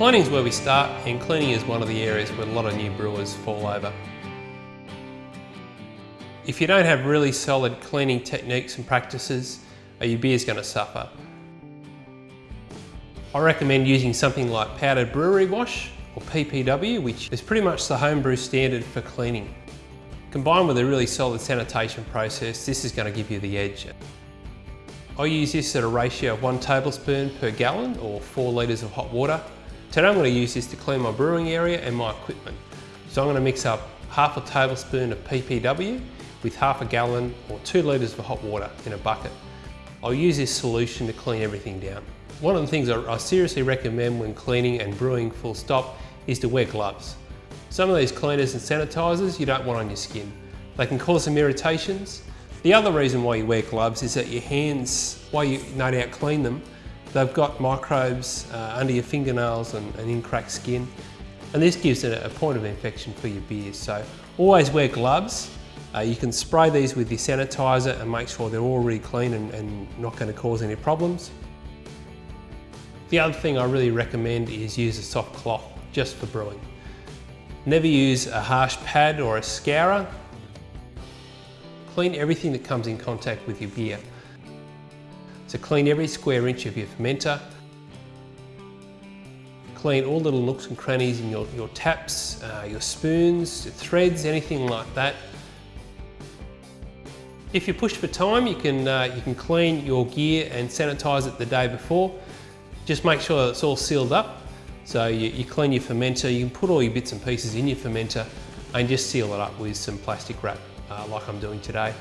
Cleaning is where we start and cleaning is one of the areas where a lot of new brewers fall over. If you don't have really solid cleaning techniques and practices, your beer is going to suffer. I recommend using something like powdered brewery wash or PBW, which is pretty much the homebrew standard for cleaning. Combined with a really solid sanitation process, this is going to give you the edge. I use this at a ratio of one tablespoon per gallon or four litres of hot water. Today I'm going to use this to clean my brewing area and my equipment. So I'm going to mix up half a tablespoon of PBW with half a gallon or two litres of hot water in a bucket. I'll use this solution to clean everything down. One of the things I, seriously recommend when cleaning and brewing full stop is to wear gloves. Some of these cleaners and sanitizers you don't want on your skin. They can cause some irritations. The other reason why you wear gloves is that your hands, while you no doubt clean them, they've got microbes uh, under your fingernails and, and, in cracked skin. And this gives it a point of infection for your beer. So always wear gloves. Uh, you can spray these with your sanitizer and make sure they're already clean and, and not going to cause any problems. The other thing I really recommend is use a soft cloth just for brewing. Never use a harsh pad or a scourer. Clean everything that comes in contact with your beer. So clean every square inch of your fermenter. Clean all little nooks and crannies in your, your taps, uh, your spoons, your threads, anything like that. If you're pushed for time, you can, uh, you can clean your gear and sanitize it the day before. Just make sure it's all sealed up. So you, you clean your fermenter, you can put all your bits and pieces in your fermenter and just seal it up with some plastic wrap uh, like I'm doing today.